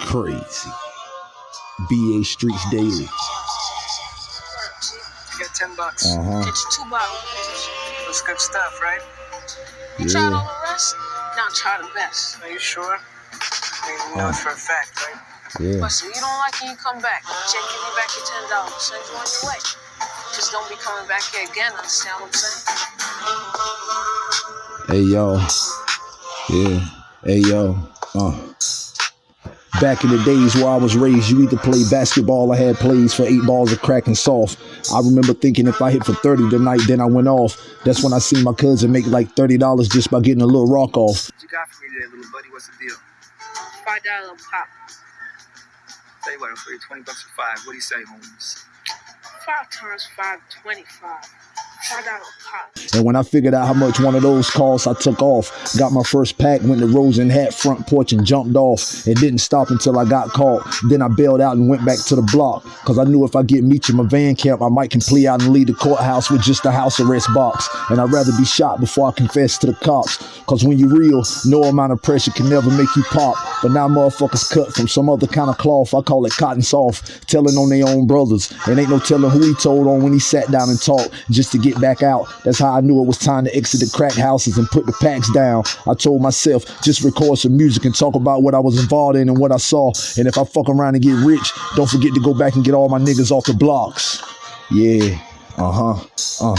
Crazy. BA Streets Daily. You get 10 bucks. Uh huh. Get you two bottles. That's good stuff, right? You tried all the rest? Now try the best. Are you sure? I mean, you know Uh. it for a fact, right? Yeah. Listen, you don't like it, you come back. Check, give me back your ten dollars. Send you on your way. Just don't be coming back here again. Understand what I'm saying? Hey yo. Yeah. Hey yo. Uh. Back in the days where I was raised, you either played basketball I had plays for eight balls of crack and soft. I remember thinking if I hit for 30 tonight, then I went off. That's when I seen my cousin make like $30 just by getting a little rock off. What you got for me today, little buddy? What's the deal? Five dollar pop. Tell you what, I'm for you 20 bucks for five. What do you say, homies? Five times five, 25. And when I figured out how much one of those cost, I took off. Got my first pack, went to Rose and Hat front porch and jumped off. It didn't stop until I got caught. Then I bailed out and went back to the block. Cause I knew if I get Meech in my van camp, I might can plea out and leave the courthouse with just a house arrest box. And I'd rather be shot before I confess to the cops. Cause when you real, no amount of pressure can never make you pop. But now motherfuckers cut from some other kind of cloth. I call it cotton soft, telling on their own brothers. And ain't no telling who he told on when he sat down and talked just to get back out. That's how I knew it was time to exit the crack houses and put the packs down. I told myself, just record some music and talk about what I was involved in and what I saw. And if I fuck around and get rich, don't forget to go back and get all my niggas off the blocks. Yeah, uh huh, uh.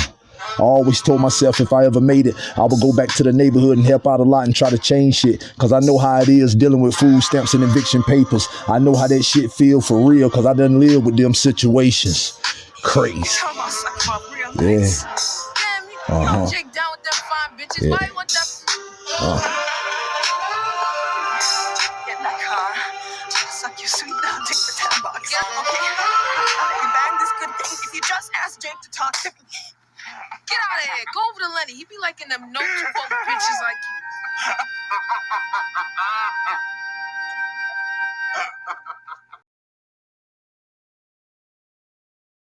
I always told myself if I ever made it, I would go back to the neighborhood and help out a lot and try to change shit. Cause I know how it is dealing with food stamps and eviction papers. I know how that shit feel for real cause I done live with them situations. Crazy. Talk about sucking my real Yeah. Damn, you Uh-huh. Jake down with them fine bitches. Yeah. Why you want that? Uh, Get in that car. Suck your sweet now, take the 10 bucks. Okay? I'll let you bang this good thing if you just ask Jake to talk to me. Get out of here. Go over to Lenny. He be liking them notes for bitches like you.